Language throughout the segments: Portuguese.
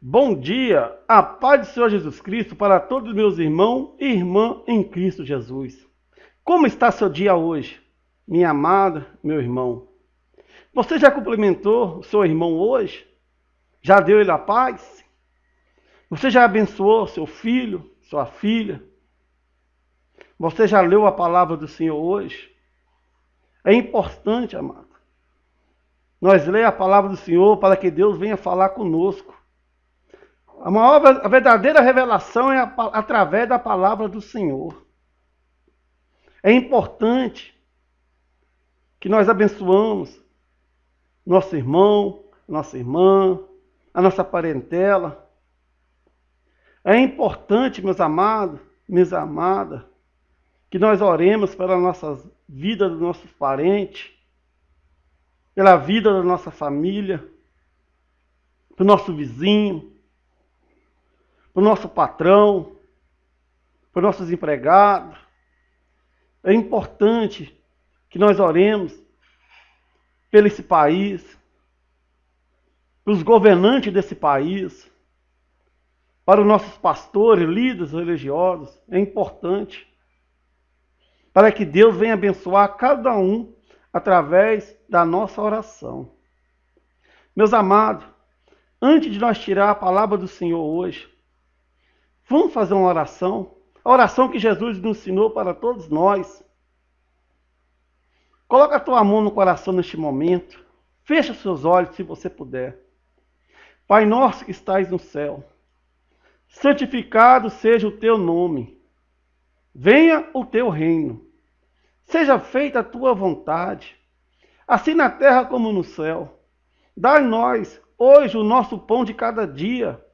Bom dia, a paz do Senhor Jesus Cristo para todos meus irmãos e irmã em Cristo Jesus. Como está seu dia hoje, minha amada, meu irmão? Você já cumprimentou o seu irmão hoje? Já deu ele a paz? Você já abençoou seu filho, sua filha? Você já leu a palavra do Senhor hoje? É importante, amado. Nós ler a palavra do Senhor para que Deus venha falar conosco. A maior, a verdadeira revelação é a, através da palavra do Senhor. É importante que nós abençoamos nosso irmão, nossa irmã, a nossa parentela. É importante, meus amados, minhas amadas, que nós oremos pela nossa vida dos nossos parentes, pela vida da nossa família, pelo nosso vizinho, para o nosso patrão, para os nossos empregados. É importante que nós oremos pelo esse país, pelos governantes desse país, para os nossos pastores, líderes religiosos. É importante para que Deus venha abençoar cada um através da nossa oração. Meus amados, antes de nós tirar a palavra do Senhor hoje, Vamos fazer uma oração. A oração que Jesus nos ensinou para todos nós. Coloca a tua mão no coração neste momento. Fecha seus olhos se você puder. Pai nosso que estais no céu, santificado seja o teu nome. Venha o teu reino. Seja feita a tua vontade, assim na terra como no céu. Dai-nós hoje o nosso pão de cada dia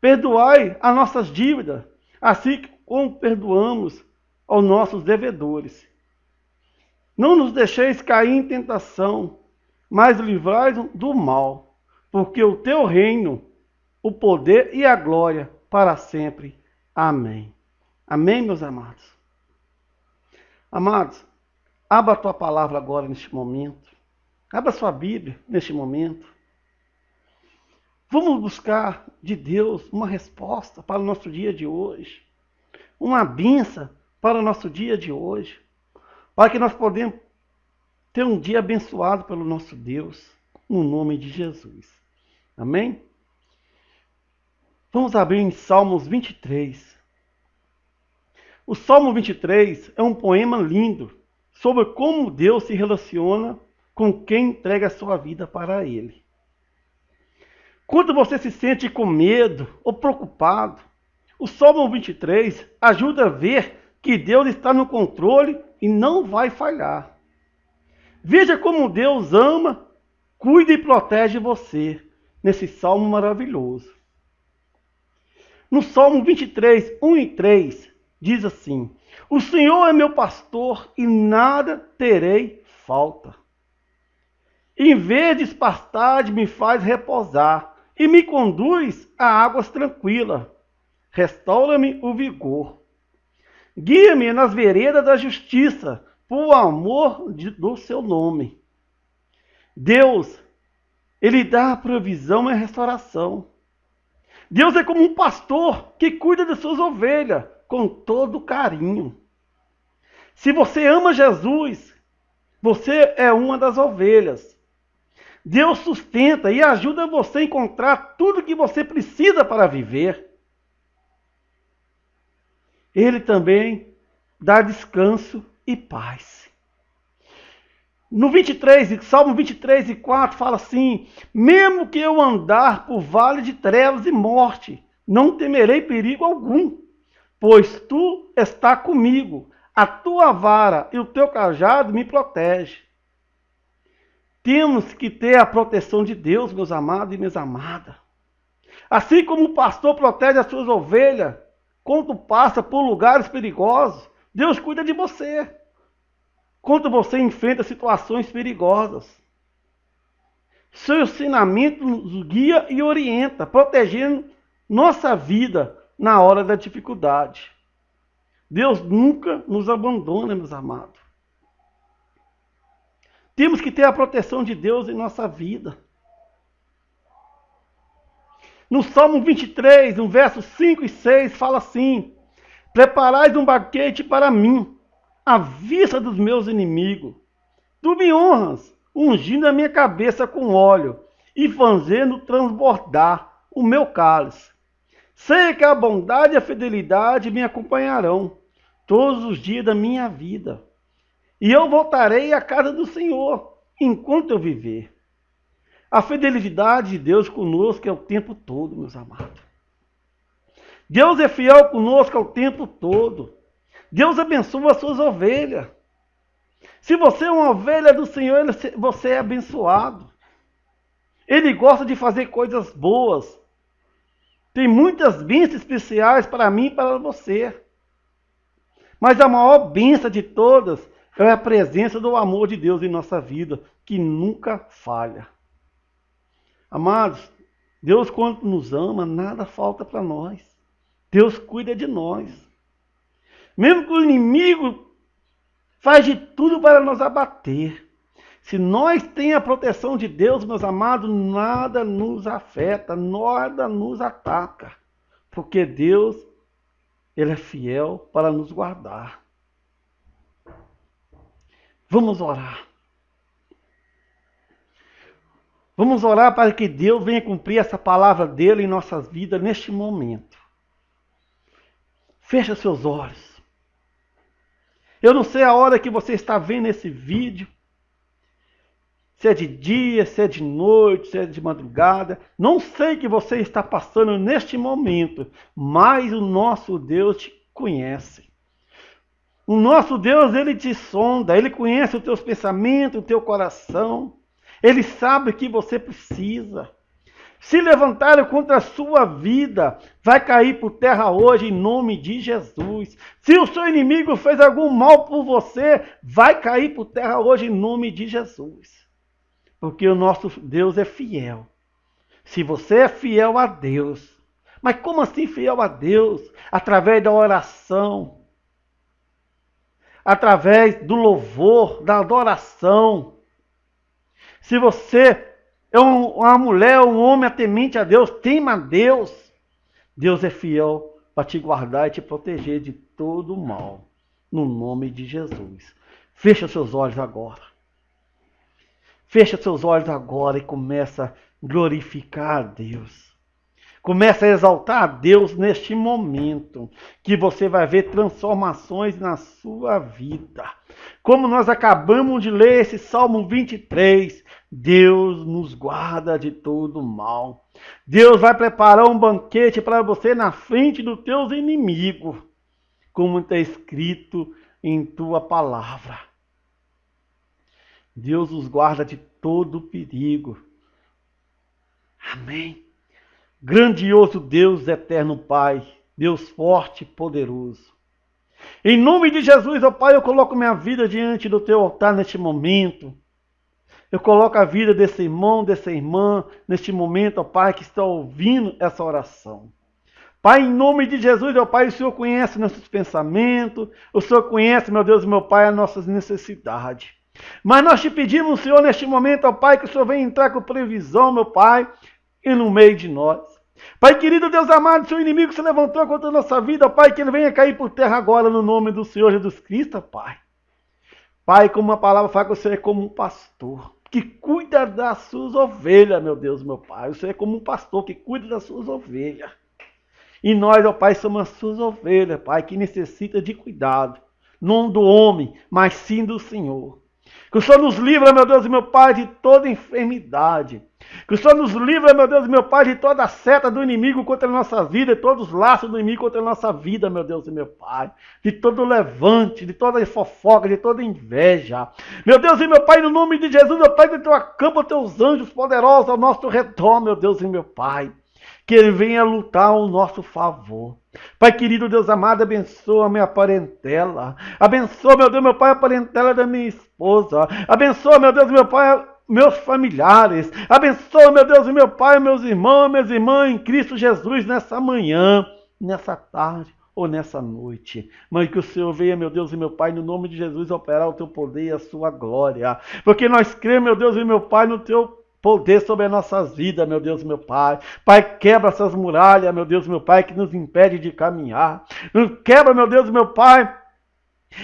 Perdoai as nossas dívidas, assim como perdoamos aos nossos devedores. Não nos deixeis cair em tentação, mas livrai do mal, porque o teu reino, o poder e a glória para sempre. Amém. Amém, meus amados. Amados, abra a tua palavra agora neste momento. Abra a sua Bíblia neste momento. Vamos buscar de Deus uma resposta para o nosso dia de hoje, uma benção para o nosso dia de hoje, para que nós podemos ter um dia abençoado pelo nosso Deus, no nome de Jesus. Amém? Vamos abrir em Salmos 23. O Salmo 23 é um poema lindo sobre como Deus se relaciona com quem entrega a sua vida para Ele. Quando você se sente com medo ou preocupado, o Salmo 23 ajuda a ver que Deus está no controle e não vai falhar. Veja como Deus ama, cuida e protege você nesse salmo maravilhoso. No Salmo 23, 1 e 3, diz assim: O Senhor é meu pastor e nada terei falta. Em vez de pastagem me faz repousar e me conduz a águas tranquilas. Restaura-me o vigor. Guia-me nas veredas da justiça, por amor de, do seu nome. Deus, Ele dá a provisão e a restauração. Deus é como um pastor que cuida de suas ovelhas com todo carinho. Se você ama Jesus, você é uma das ovelhas. Deus sustenta e ajuda você a encontrar tudo que você precisa para viver. Ele também dá descanso e paz. No 23, Salmo 23 e 4 fala assim: Mesmo que eu andar por vale de trevas e morte, não temerei perigo algum, pois tu está comigo, a tua vara e o teu cajado me protegem. Temos que ter a proteção de Deus, meus amados e minhas amadas. Assim como o pastor protege as suas ovelhas quando passa por lugares perigosos, Deus cuida de você. Quando você enfrenta situações perigosas. Seu ensinamento nos guia e orienta, protegendo nossa vida na hora da dificuldade. Deus nunca nos abandona, meus amados. Temos que ter a proteção de Deus em nossa vida. No Salmo 23, no verso 5 e 6, fala assim: Preparais um banquete para mim, à vista dos meus inimigos. Tu me honras, ungindo a minha cabeça com óleo e fazendo transbordar o meu cálice. Sei que a bondade e a fidelidade me acompanharão todos os dias da minha vida. E eu voltarei à casa do Senhor enquanto eu viver. A fidelidade de Deus conosco é o tempo todo, meus amados. Deus é fiel conosco ao tempo todo. Deus abençoa as suas ovelhas. Se você é uma ovelha do Senhor, você é abençoado. Ele gosta de fazer coisas boas. Tem muitas bênçãos especiais para mim e para você. Mas a maior bênção de todas é a presença do amor de Deus em nossa vida, que nunca falha. Amados, Deus quando nos ama, nada falta para nós. Deus cuida de nós. Mesmo que o inimigo faz de tudo para nos abater. Se nós temos a proteção de Deus, meus amados, nada nos afeta, nada nos ataca. Porque Deus, Ele é fiel para nos guardar. Vamos orar. Vamos orar para que Deus venha cumprir essa palavra dele em nossas vidas neste momento. Fecha seus olhos. Eu não sei a hora que você está vendo esse vídeo. Se é de dia, se é de noite, se é de madrugada. Não sei o que você está passando neste momento, mas o nosso Deus te conhece. O nosso Deus, ele te sonda, ele conhece os teus pensamentos, o teu coração. Ele sabe que você precisa. Se levantaram contra a sua vida, vai cair por terra hoje em nome de Jesus. Se o seu inimigo fez algum mal por você, vai cair por terra hoje em nome de Jesus. Porque o nosso Deus é fiel. Se você é fiel a Deus, mas como assim fiel a Deus? Através da oração, através do louvor, da adoração se você é uma mulher, um homem temente a Deus, tema a Deus, Deus é fiel para te guardar e te proteger de todo o mal. No nome de Jesus. Fecha seus olhos agora. Fecha seus olhos agora e começa a glorificar a Deus. Começa a exaltar a Deus neste momento, que você vai ver transformações na sua vida. Como nós acabamos de ler esse Salmo 23, Deus nos guarda de todo mal. Deus vai preparar um banquete para você na frente dos teus inimigos, como está escrito em tua palavra. Deus nos guarda de todo perigo. Amém. Grandioso Deus, eterno Pai, Deus forte e poderoso. Em nome de Jesus, ó Pai, eu coloco minha vida diante do teu altar neste momento. Eu coloco a vida desse irmão, dessa irmã, neste momento, ó Pai, que está ouvindo essa oração. Pai, em nome de Jesus, ó Pai, o Senhor conhece nossos pensamentos, o Senhor conhece, meu Deus, meu Pai, as nossas necessidades. Mas nós te pedimos, Senhor, neste momento, ó Pai, que o Senhor venha entrar com previsão, meu Pai, e no meio de nós. Pai querido, Deus amado, seu inimigo se levantou contra a nossa vida, Pai, que ele venha cair por terra agora no nome do Senhor Jesus Cristo, Pai. Pai, como a palavra fala que você é como um pastor que cuida das suas ovelhas, meu Deus, meu Pai. Você é como um pastor que cuida das suas ovelhas. E nós, ó Pai, somos as suas ovelhas, Pai, que necessita de cuidado. Não do homem, mas sim do Senhor. Que o Senhor nos livra, meu Deus e meu Pai, de toda enfermidade. Que o Senhor nos livre, meu Deus e meu Pai, de toda a seta do inimigo contra a nossa vida, de todos os laços do inimigo contra a nossa vida, meu Deus e meu Pai. De todo levante, de toda fofoca, de toda inveja. Meu Deus e meu Pai, no nome de Jesus, meu Pai, que tu acampa teus anjos poderosos ao nosso redor, meu Deus e meu Pai. Que ele venha lutar ao nosso favor. Pai querido, Deus amado, abençoa a minha parentela. Abençoa, meu Deus, meu Pai, a parentela da minha esposa. Abençoa, meu Deus, meu Pai, meus familiares. Abençoa, meu Deus, meu Pai, meus irmãos, minhas irmãs em Cristo Jesus nessa manhã, nessa tarde ou nessa noite. Mas que o Senhor venha, meu Deus e meu Pai, no nome de Jesus, operar o teu poder e a sua glória. Porque nós cremos, meu Deus e meu Pai, no teu poder sobre as nossas vidas, meu Deus, meu Pai. Pai, quebra essas muralhas, meu Deus, meu Pai, que nos impede de caminhar. Quebra, meu Deus, meu Pai,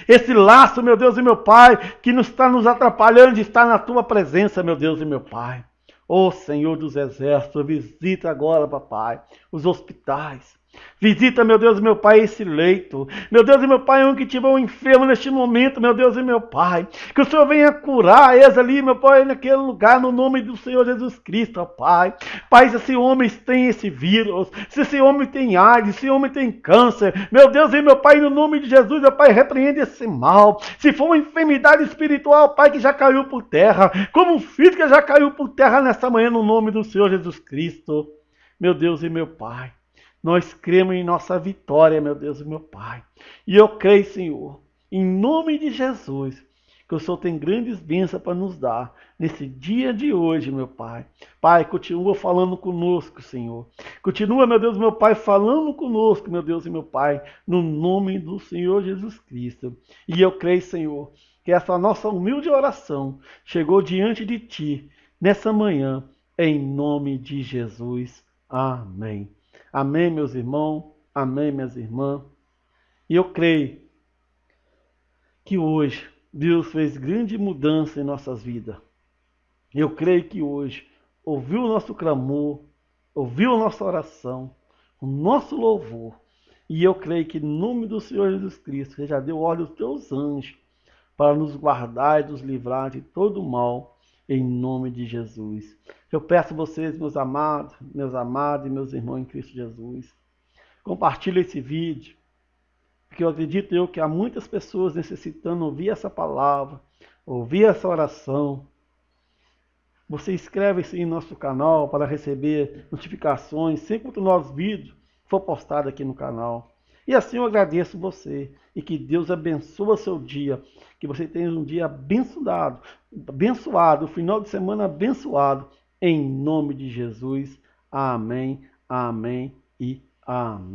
esse laço, meu Deus e meu Pai, que nos está nos atrapalhando de estar na tua presença, meu Deus e meu Pai. Ô oh, Senhor dos Exércitos, visita agora, papai, os hospitais, Visita, meu Deus e meu Pai, esse leito. Meu Deus e meu Pai, um que tiver um enfermo neste momento, meu Deus e meu Pai. Que o Senhor venha curar eles ali, meu Pai, naquele lugar, no nome do Senhor Jesus Cristo, ó Pai. Pai, se esse homem tem esse vírus, se esse homem tem AIDS, se esse homem tem câncer, meu Deus e meu Pai, no nome de Jesus, meu Pai, repreende esse mal. Se for uma enfermidade espiritual, Pai, que já caiu por terra, como física já caiu por terra nessa manhã, no nome do Senhor Jesus Cristo. Meu Deus e meu Pai. Nós cremos em nossa vitória, meu Deus e meu Pai. E eu creio, Senhor, em nome de Jesus, que o Senhor tem grandes bênçãos para nos dar nesse dia de hoje, meu Pai. Pai, continua falando conosco, Senhor. Continua, meu Deus meu Pai, falando conosco, meu Deus e meu Pai, no nome do Senhor Jesus Cristo. E eu creio, Senhor, que essa nossa humilde oração chegou diante de Ti nessa manhã, em nome de Jesus. Amém. Amém, meus irmãos. Amém, minhas irmãs. E eu creio que hoje Deus fez grande mudança em nossas vidas. Eu creio que hoje ouviu o nosso clamor, ouviu a nossa oração, o nosso louvor. E eu creio que, em nome do Senhor Jesus Cristo, Ele já deu ordem aos teus anjos para nos guardar e nos livrar de todo mal, em nome de Jesus. Eu peço a vocês, meus amados, meus amados e meus irmãos em Cristo Jesus, compartilhe esse vídeo, porque eu acredito eu que há muitas pessoas necessitando ouvir essa palavra, ouvir essa oração. Você inscreve-se em nosso canal para receber notificações sempre que o nosso vídeo for postado aqui no canal. E assim eu agradeço você e que Deus abençoe seu dia, que você tenha um dia abençoado, abençoado, final de semana abençoado em nome de Jesus. Amém, amém e amém.